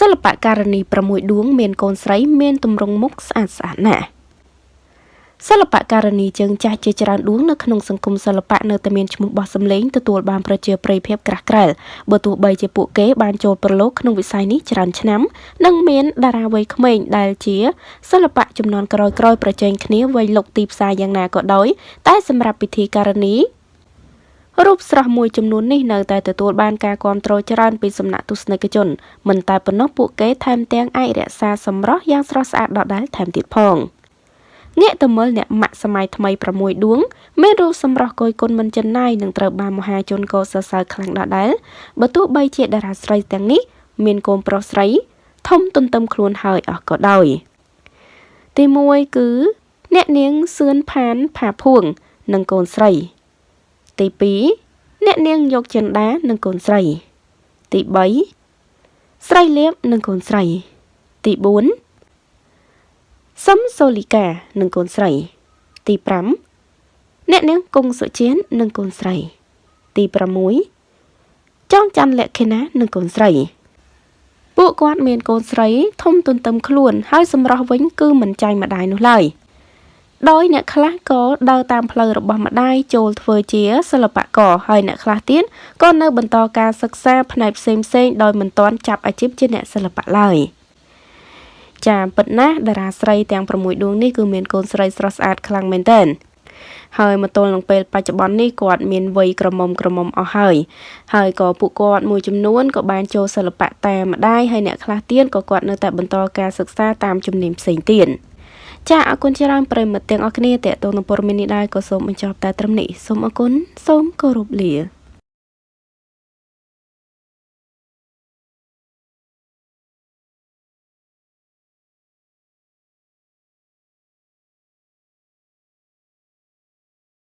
សិល្បករនី6ដួង មានកូនស្រី មានទម្រង់មុខស្អាតស្អាតណាស់សិល្បករនីជើងចាស់ជាច្រើនដួងនៅក្នុងសង្គមសិល្បៈនៅតែមានឈ្មោះបោះសម្លេងទទួលបានប្រជាប្រិយភាពក្រាស់ក្រែលបើទោះបីជាពួកគេបានចូលប្រឡូកក្នុងវិស័យនេះច្រើនឆ្នាំនិងមានតារាវ័យក្មេងដែលជាសិល្បៈចំនួនក្រោយៗប្រជែងគ្នាវ័យលុកទីផ្សារយ៉ាងណាក៏ដោយតែសម្រាប់ពិធីការនី រូបស្រស់មួយចំនួននេះនៅតែទទួលបានការគាំទ្រច្រើនពីសំណាក់ទស្សនិកជនមិនតែប៉ុណ្ណោះពួកគេថែមទាំងអាចរក្សាសម្រស់យ៉ាងស្រស់ស្អាតដដែលថែមទៀតផងងាកទៅមើលអ្នកម៉ាក់សម័យថ្មី6ដួងមានរូបសម្រស់គយគុណមិនចិនណាយនឹងត្រូវបានមហាជនកោសរសើរខ្លាំងដដែលបើទោះបីជាតារាស្រីទាំងនេះមានកូនប្រុសស្រី ធំទន្ទឹមខ្លួនហើយអស់ក៏ដោយទី1គឺ អ្នកនាងសឿនផានផាភួង និងកូនស្រី ទី2អ្នកនាងយកចិន្តានិងកូនស្រី ទី3ស្រីលៀបនិងកូនស្រី ទី4សឹមសូលីកានិងកូនស្រី ទី5អ្នកនាងគង់សុជាននិងកូនស្រី ទី6ចងច័ន្ទលក្ខិណានិងកូនស្រីពួកគាត់មានកូនស្រីធំទន្ទឹមខ្លួនហើយសម្រស់វិញគឺមិនចាញ់ម្ដាយនោះឡើយ។ ដោយអ្នកខ្លះក៏ដើរតាមផ្លូវរបស់ម្ដាយចូលធ្វើជាសិល្បករហើយអ្នកខ្លះទៀតក៏នៅបន្តការសិក្សាផ្នែកផ្សេងផ្សេងដោយមិនទាន់ចាប់អាជីពជាអ្នកសិល្បៈឡើយចាពិតណាស់តារាស្រីទាំង6ដួងនេះគឺមានកូនស្រីស្រស់ស្អាតខ្លាំងមែនទែនហើយមកទល់នឹងពេលបច្ចុប្បន្ននេះគាត់មានវ័យក្រមុំក្រមុំអស់ហើយហើយក៏ពួកគាត់មួយចំនួនក៏បានចូលសិល្បៈតាមម្ដាយហើយអ្នកខ្លះទៀតក៏គាត់នៅតែបន្តការសិក្សាតាមជំនាញផ្សេងទៀត។ ចាអរគុណច្រើនប្រិមត្តទាំងអស់គ្នាតេតងនឹងព័ត៌មាននេះដែរក៏សូមបញ្ចប់តែត្រឹមនេះសូមអរគុណសូមគោរពលា